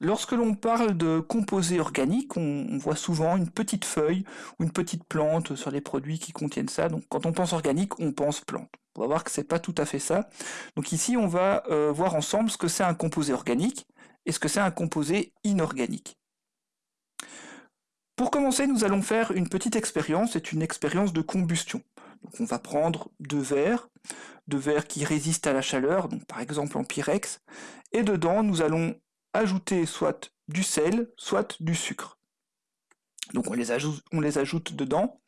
Lorsque l'on parle de composés organiques, on, voit souvent une petite feuille ou une petite plante sur les produits qui contiennent ça. Donc quand on pense organique, on pense plante. On va voir que c'est pas tout à fait ça. Donc ici, on va euh, voir ensemble ce que c'est un composé organique et ce que c'est un composé inorganique. Pour commencer, nous allons faire une petite expérience, c'est une expérience de combustion. Donc on va prendre deux verres, deux verres qui résistent à la chaleur, par exemple en pyrex, et dedans nous allons ajouter soit du sel, soit du sucre. Donc on les, ajoute, dedans.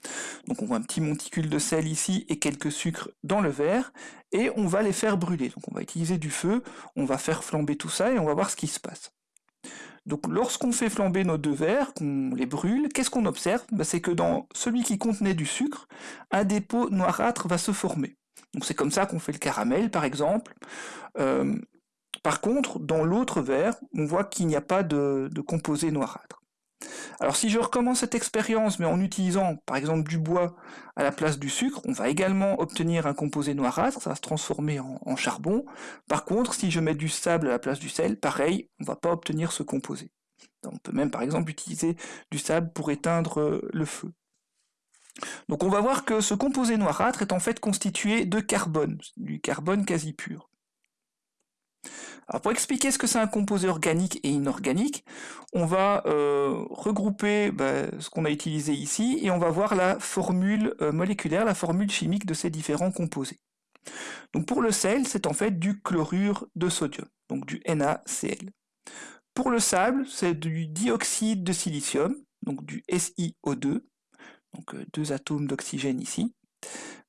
Donc on voit un petit monticule de sel ici et quelques sucres dans le verre. Et on va les faire brûler. Donc on va utiliser du feu, on va faire flamber tout ça et on va voir ce qui se passe. Donc lorsqu'on fait flamber nos deux verres, qu'on les brûle, qu'est-ce qu'on observe? Bah, C'est que dans celui qui contenait du sucre, un dépôt noirâtre va se former. Donc c'est comme ça qu'on fait le caramel par exemple. Euh, par contre, dans l'autre verre, on voit qu'il n'y a pas de, composé noirâtre. Alors si je recommence cette expérience, mais en utilisant par exemple du bois à la place du sucre, on va également obtenir un composé noirâtre, ça va se transformer en, charbon. Par contre, si je mets du sable à la place du sel, pareil, on ne va pas obtenir ce composé. On peut même par exemple utiliser du sable pour éteindre euh, le feu. Donc on va voir que ce composé noirâtre est en fait constitué de carbone, du carbone quasi pur. Pour expliquer ce que c'est un composé organique et inorganique, on va euh, regrouper bah, ce qu'on a utilisé ici et on va voir la formule euh, moléculaire, la formule chimique de ces différents composés. Donc pour le sel, c'est en fait du chlorure de sodium, donc du NaCl. Pour le sable, c'est du dioxyde de silicium, donc du SiO2, donc euh, deux atomes d'oxygène ici.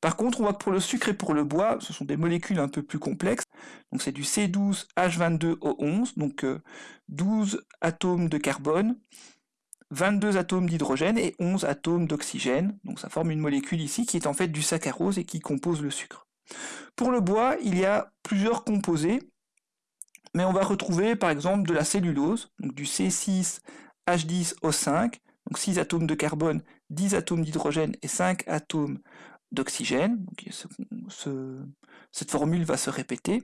Par contre, on voit que pour le sucre et pour le bois, ce sont des molécules un peu plus complexes. Donc c'est du C12H22O11, donc 12 euh, atomes de carbone, 22 atomes d'hydrogène et 11 atomes d'oxygène. Donc ça forme une molécule ici qui est en fait du saccharose et qui compose le sucre. Pour le bois, il y a plusieurs composés, mais on va retrouver par exemple de la cellulose, donc du C6H10O5, donc 6 atomes de carbone, 10 atomes d'hydrogène et 5 atomes d'oxygène. cette formule va se répéter.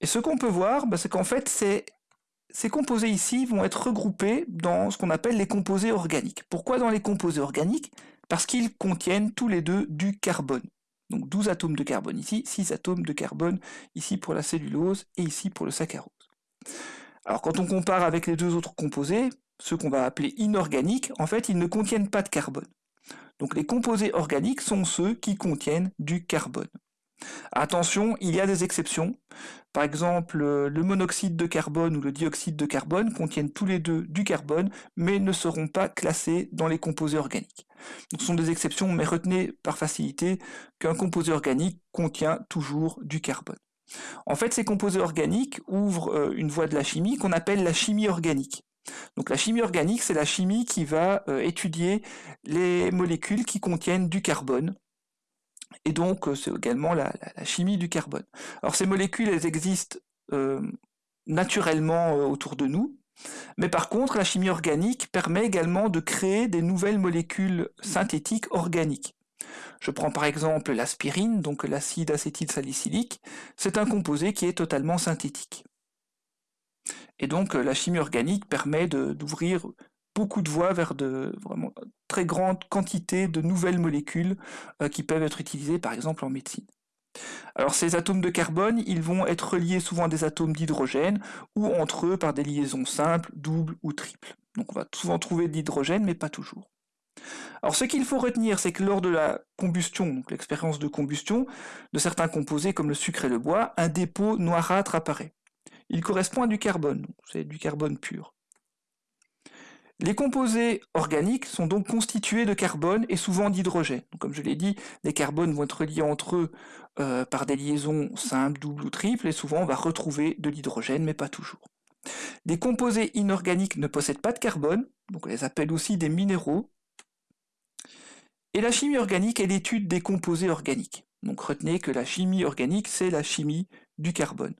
Et ce qu'on peut voir, bah, c'est qu'en fait, ces composés ici vont être regroupés dans ce qu'on appelle les composés organiques. Pourquoi dans les composés organiques? Parce qu'ils contiennent tous les deux du carbone. Donc 12 atomes de carbone ici, 6 atomes de carbone ici pour la cellulose et ici pour le saccharose. Alors quand on compare avec les deux autres composés, ceux qu'on va appeler inorganiques, en fait ils ne contiennent pas de carbone. Donc les composés organiques sont ceux qui contiennent du carbone. Attention, il y a des exceptions. Par exemple, le monoxyde de carbone ou le dioxyde de carbone contiennent tous les deux du carbone, mais ne seront pas classés dans les composés organiques. ce sont des exceptions, mais retenez par facilité qu'un composé organique contient toujours du carbone. En fait, ces composés organiques ouvrent euh, une voie de la chimie qu'on appelle la chimie organique. Donc la chimie organique, c'est la chimie qui va euh, étudier les molécules qui contiennent du carbone. Et donc euh, c'est également la, chimie du carbone. Alors ces molécules, existent euh, naturellement autour de nous, mais par contre la chimie organique permet également de créer des nouvelles molécules synthétiques organiques. Je prends par exemple l'aspirine, donc l'acide acétylsalicylique, c'est un composé qui est totalement synthétique. Et donc euh, la chimie organique permet d'ouvrir beaucoup de voies vers de très grandes quantités de nouvelles molécules euh, qui peuvent être utilisées par exemple en médecine. Alors ces atomes de carbone, ils vont être reliés souvent à des atomes d'hydrogène ou entre eux par des liaisons simples, doubles ou triples. Donc on va souvent trouver de l'hydrogène mais pas toujours. Alors ce qu'il faut retenir, c'est que lors de la combustion, donc l'expérience de combustion, de certains composés comme le sucre et le bois, un dépôt noirâtre apparaît il correspond à du carbone, c'est du carbone pur. Les composés organiques sont donc constitués de carbone et souvent d'hydrogène. Comme je l'ai dit, les carbones vont être reliés entre eux euh, par des liaisons simples, doubles ou triples, et souvent on va retrouver de l'hydrogène, mais pas toujours. Les composés inorganiques ne possèdent pas de carbone, donc on les appelle aussi des minéraux. Et la chimie organique est l'étude des composés organiques. Donc retenez que la chimie organique, c'est la chimie du carbone.